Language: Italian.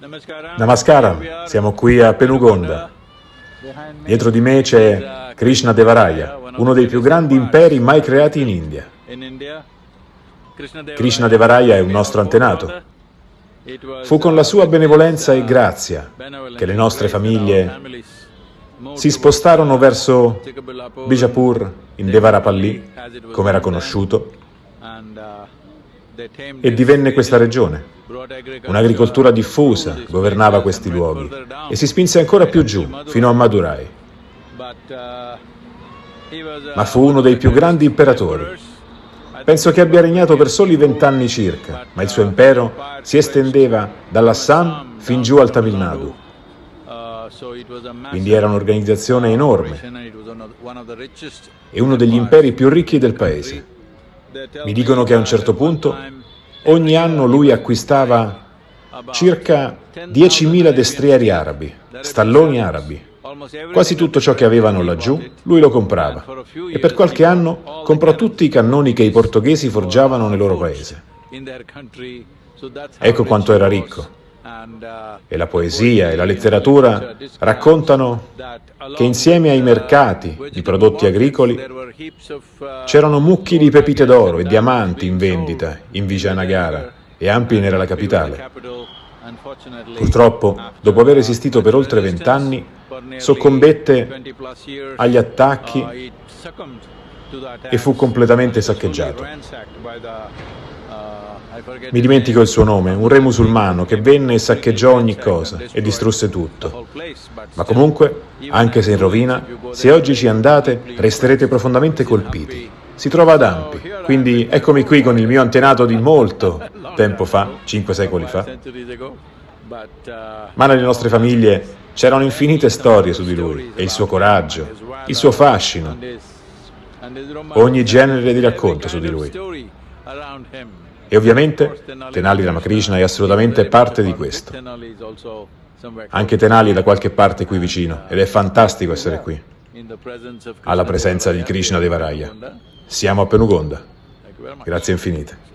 Namaskaram, siamo qui a Penugonda. Dietro di me c'è Krishna Devaraya, uno dei più grandi imperi mai creati in India. Krishna Devaraya è un nostro antenato. Fu con la sua benevolenza e grazia che le nostre famiglie si spostarono verso Bijapur, in Devarapalli, come era conosciuto, e divenne questa regione. Un'agricoltura diffusa governava questi luoghi e si spinse ancora più giù, fino a Madurai. Ma fu uno dei più grandi imperatori. Penso che abbia regnato per soli vent'anni circa, ma il suo impero si estendeva dall'Assam fin giù al Tamil Nadu. Quindi era un'organizzazione enorme e uno degli imperi più ricchi del paese. Mi dicono che a un certo punto ogni anno lui acquistava circa 10.000 destrieri arabi, stalloni arabi. Quasi tutto ciò che avevano laggiù, lui lo comprava e per qualche anno comprò tutti i cannoni che i portoghesi forgiavano nel loro paese. Ecco quanto era ricco. E la poesia e la letteratura raccontano che insieme ai mercati di prodotti agricoli c'erano mucchi di pepite d'oro e diamanti in vendita in Vijayanagara e Ampi era la capitale. Purtroppo, dopo aver esistito per oltre vent'anni, soccombette agli attacchi e fu completamente saccheggiato. Mi dimentico il suo nome, un re musulmano che venne e saccheggiò ogni cosa e distrusse tutto. Ma comunque, anche se in rovina, se oggi ci andate, resterete profondamente colpiti. Si trova ad Ampi, quindi eccomi qui con il mio antenato di molto tempo fa, cinque secoli fa. Ma nelle nostre famiglie c'erano infinite storie su di lui e il suo coraggio, il suo fascino, ogni genere di racconto su di lui. E ovviamente Tenali Ramakrishna è assolutamente parte di questo. Anche Tenali è da qualche parte qui vicino ed è fantastico essere qui, alla presenza di Krishna Devaraya. Siamo a Penugonda. Grazie infinite.